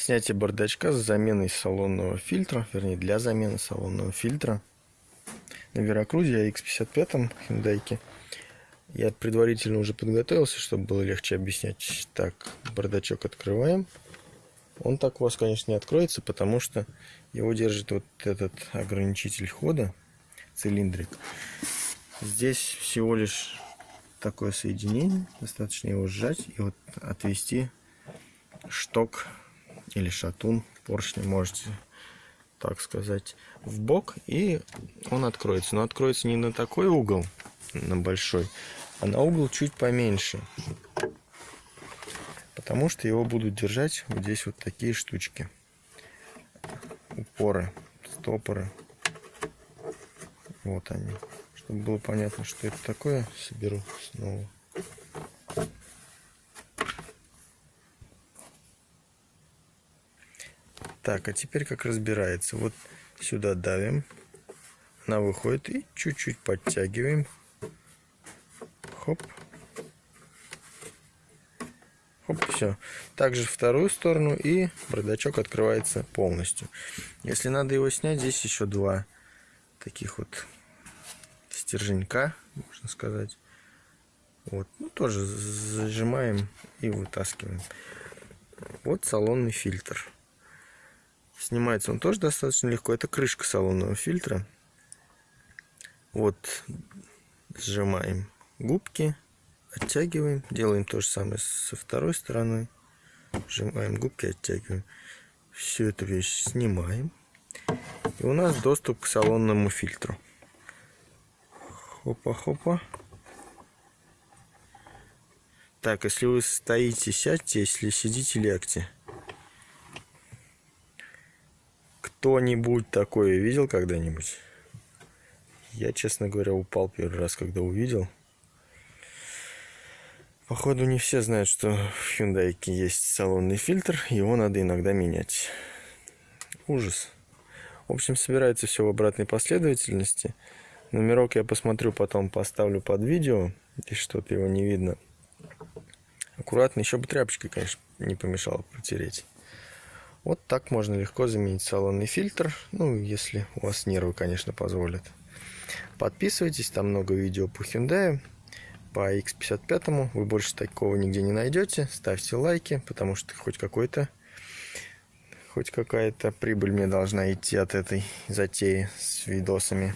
Снятие бардачка с заменой салонного фильтра, вернее для замены салонного фильтра. На Веракрузе X55 Hyundai. Я предварительно уже подготовился, чтобы было легче объяснять. Так, бардачок открываем. Он так у вас, конечно, не откроется, потому что его держит вот этот ограничитель хода, цилиндрик. Здесь всего лишь такое соединение. Достаточно его сжать и вот отвести шток или шатун поршня, можете так сказать, в бок, и он откроется. Но откроется не на такой угол, на большой, а на угол чуть поменьше. Потому что его будут держать вот здесь вот такие штучки. Упоры, стопоры. Вот они. Чтобы было понятно, что это такое, соберу снова. Так, а теперь как разбирается. Вот сюда давим. Она выходит и чуть-чуть подтягиваем. Хоп. Хоп, все. Также вторую сторону и бардачок открывается полностью. Если надо его снять, здесь еще два таких вот стерженька, можно сказать. Вот, ну тоже зажимаем и вытаскиваем. Вот салонный фильтр. Снимается он тоже достаточно легко. Это крышка салонного фильтра. Вот сжимаем губки, оттягиваем. Делаем то же самое со второй стороной. Сжимаем губки, оттягиваем. Всю эту вещь снимаем. И у нас доступ к салонному фильтру. Хопа-хопа. Так, если вы стоите, сядьте, если сидите, лягте. Кто-нибудь такое видел когда-нибудь? Я, честно говоря, упал первый раз, когда увидел. Походу, не все знают, что в Hyundai есть салонный фильтр, его надо иногда менять. Ужас. В общем, собирается все в обратной последовательности. Номерок я посмотрю, потом поставлю под видео, если что-то его не видно. Аккуратно, еще бы тряпочкой, конечно, не помешало протереть. Вот так можно легко заменить салонный фильтр, ну, если у вас нервы, конечно, позволят. Подписывайтесь, там много видео по Hyundai, по X55, вы больше такого нигде не найдете. Ставьте лайки, потому что хоть какой-то хоть какая-то прибыль мне должна идти от этой затеи с видосами.